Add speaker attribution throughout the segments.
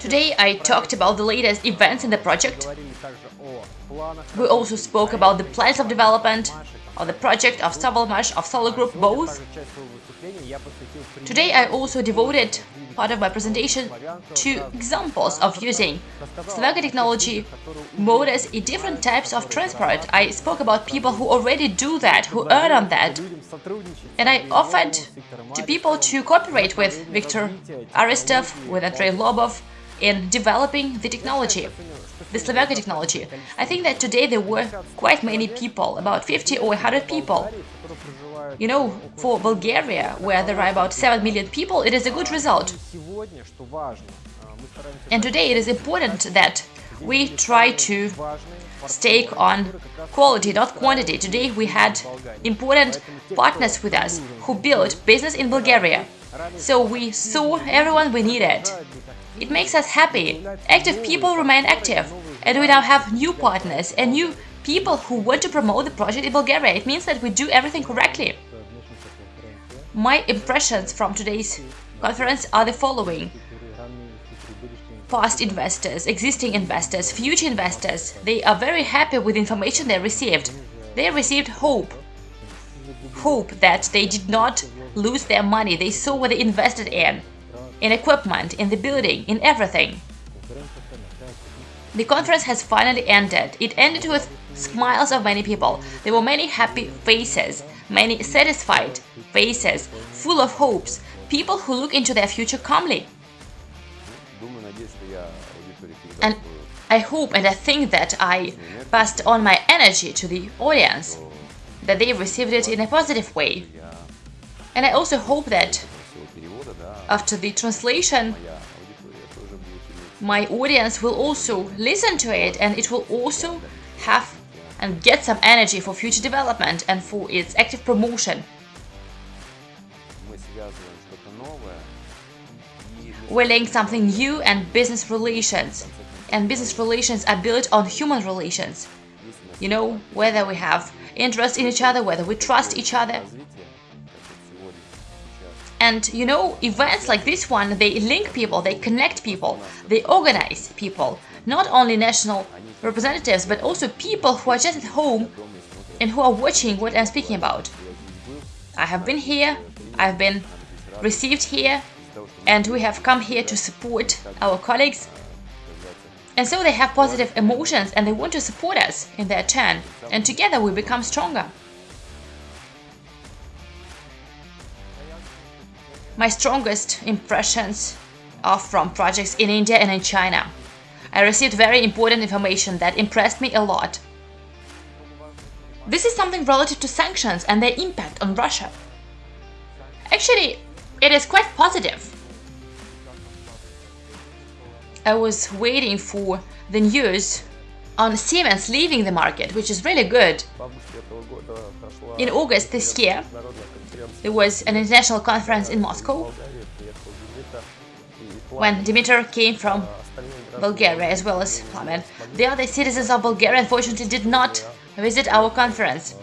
Speaker 1: Today I talked about the latest events in the project. We also spoke about the plans of development of the project of Savelmash, of Solar Group, both. Today I also devoted part of my presentation two examples of using Slavyanka technology motors in different types of transport. I spoke about people who already do that, who earn on that. And I offered to people to cooperate with Viktor Aristov, with Andrei Lobov in developing the technology, the Slavyanka technology. I think that today there were quite many people, about 50 or 100 people. You know, for Bulgaria, where there are about 7 million people, it is a good result. And today it is important that we try to stake on quality, not quantity. Today we had important partners with us who built business in Bulgaria. So we saw everyone we needed. It makes us happy. Active people remain active. And we now have new partners and new people who want to promote the project in Bulgaria. It means that we do everything correctly. My impressions from today's conference are the following past investors, existing investors, future investors, they are very happy with information they received. They received hope. Hope that they did not lose their money. They saw what they invested in. In equipment, in the building, in everything. The conference has finally ended. It ended with smiles of many people. There were many happy faces, many satisfied faces, full of hopes, people who look into their future calmly. And I hope and I think that I passed on my energy to the audience, that they received it in a positive way. And I also hope that after the translation, my audience will also listen to it and it will also have and get some energy for future development and for its active promotion. We're laying something new and business relations. And business relations are built on human relations. You know, whether we have interest in each other, whether we trust each other. And you know, events like this one, they link people, they connect people, they organize people. Not only national representatives, but also people who are just at home and who are watching what I'm speaking about. I have been here, I've been received here, and we have come here to support our colleagues. And so they have positive emotions and they want to support us in their turn, and together we become stronger. My strongest impressions are from projects in India and in China. I received very important information that impressed me a lot. This is something relative to sanctions and their impact on Russia. Actually, it is quite positive. I was waiting for the news on Siemens leaving the market, which is really good. In August this year, there was an international conference in Moscow when Dimitar came from Bulgaria as well as Plamen. The other citizens of Bulgaria unfortunately did not visit our conference.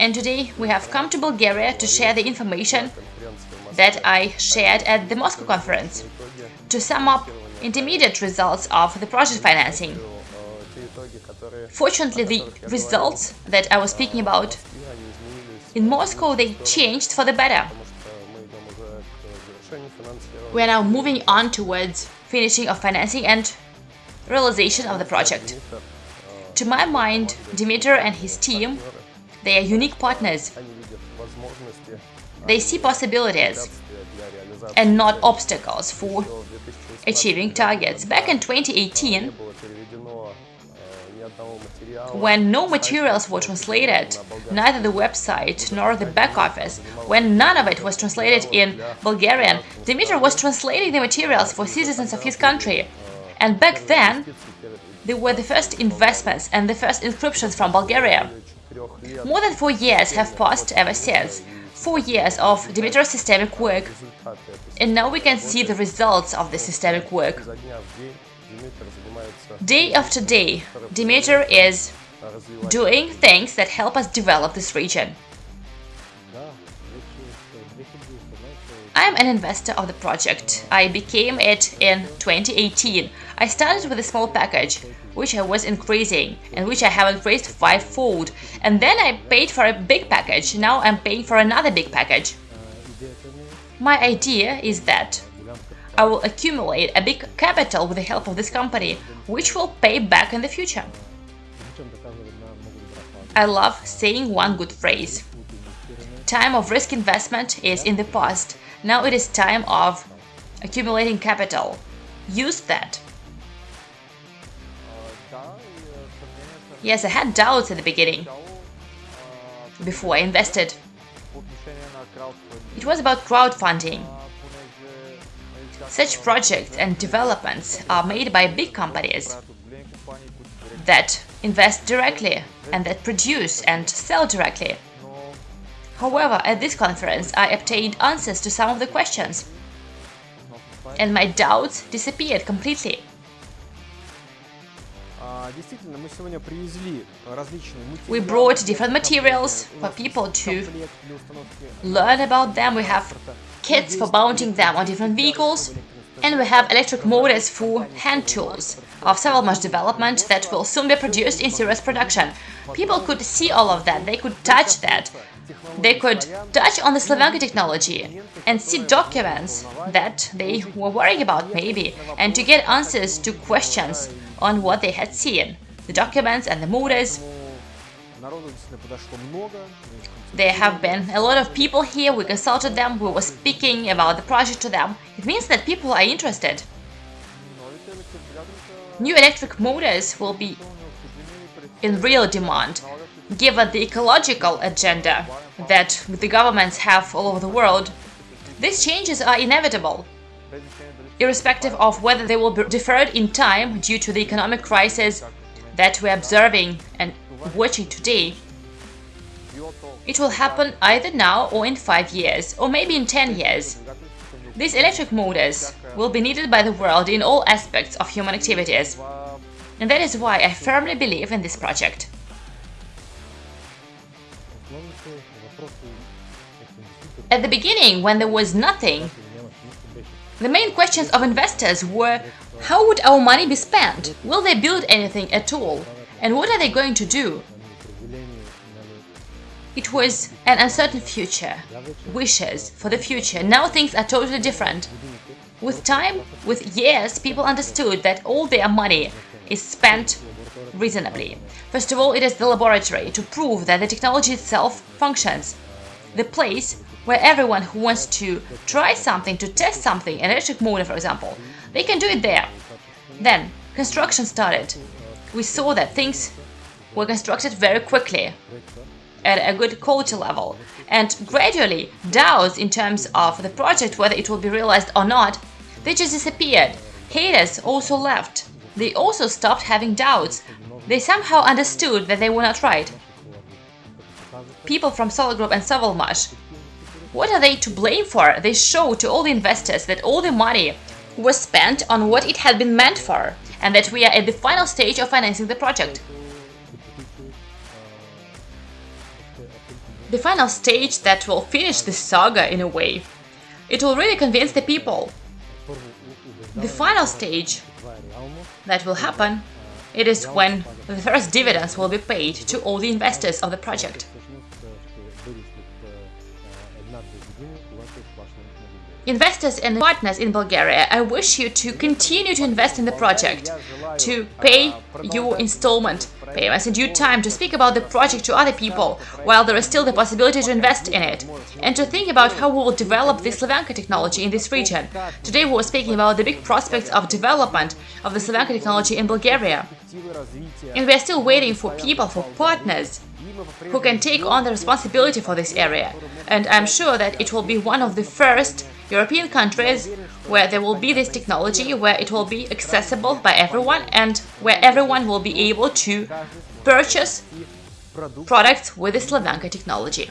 Speaker 1: And today we have come to Bulgaria to share the information that I shared at the Moscow conference to sum up intermediate results of the project financing. Fortunately, the results that I was speaking about in Moscow, they changed for the better. We are now moving on towards finishing of financing and realization of the project. To my mind, Dimitar and his team, they are unique partners. They see possibilities and not obstacles for achieving targets. Back in 2018, when no materials were translated, neither the website nor the back office, when none of it was translated in Bulgarian, Dimitar was translating the materials for citizens of his country. And back then, they were the first investments and the first inscriptions from Bulgaria. More than four years have passed ever since, four years of Dimitar's systemic work. And now we can see the results of the systemic work. Day after day, Dimitar is doing things that help us develop this region. I am an investor of the project. I became it in 2018. I started with a small package, which I was increasing and which I have increased fivefold. And then I paid for a big package. Now I'm paying for another big package. My idea is that I will accumulate a big capital with the help of this company, which will pay back in the future. I love saying one good phrase. Time of risk investment is in the past. Now it is time of accumulating capital. Use that. Yes, I had doubts at the beginning, before I invested. It was about crowdfunding. Such projects and developments are made by big companies that invest directly and that produce and sell directly. However, at this conference I obtained answers to some of the questions, and my doubts disappeared completely. We brought different materials for people to learn about them. We have kits for mounting them on different vehicles, and we have electric motors for hand tools of Savelmash development that will soon be produced in serious production. People could see all of that, they could touch that, they could touch on the Slavyanka technology and see documents that they were worrying about maybe, and to get answers to questions on what they had seen, the documents and the motors. There have been a lot of people here, we consulted them, we were speaking about the project to them. It means that people are interested. New electric motors will be in real demand, given the ecological agenda that the governments have all over the world. These changes are inevitable, irrespective of whether they will be deferred in time due to the economic crisis that we're observing and watching today. It will happen either now or in 5 years, or maybe in 10 years. These electric motors will be needed by the world in all aspects of human activities. And that is why I firmly believe in this project. At the beginning, when there was nothing, the main questions of investors were how would our money be spent? Will they build anything at all? And what are they going to do? It was an uncertain future, wishes for the future. Now things are totally different. With time, with years, people understood that all their money is spent reasonably. First of all, it is the laboratory to prove that the technology itself functions. The place where everyone who wants to try something, to test something, an electric motor for example, they can do it there. Then, construction started. We saw that things were constructed very quickly, at a good quality level, and gradually doubts in terms of the project, whether it will be realized or not, they just disappeared. Haters also left. They also stopped having doubts. They somehow understood that they were not right. People from Solar Group and Savelmash, what are they to blame for? They show to all the investors that all the money was spent on what it had been meant for, and that we are at the final stage of financing the project. The final stage that will finish the saga in a way. It will really convince the people. The final stage that will happen, it is when the first dividends will be paid to all the investors of the project. Investors and partners in Bulgaria, I wish you to continue to invest in the project, to pay your installment payments in due time, to speak about the project to other people while there is still the possibility to invest in it, and to think about how we will develop the Slavyanka technology in this region. Today we were speaking about the big prospects of development of the Slavyanka technology in Bulgaria. And we are still waiting for people, for partners, who can take on the responsibility for this area. And I'm sure that it will be one of the first European countries where there will be this technology, where it will be accessible by everyone and where everyone will be able to purchase products with the Slavyanka technology.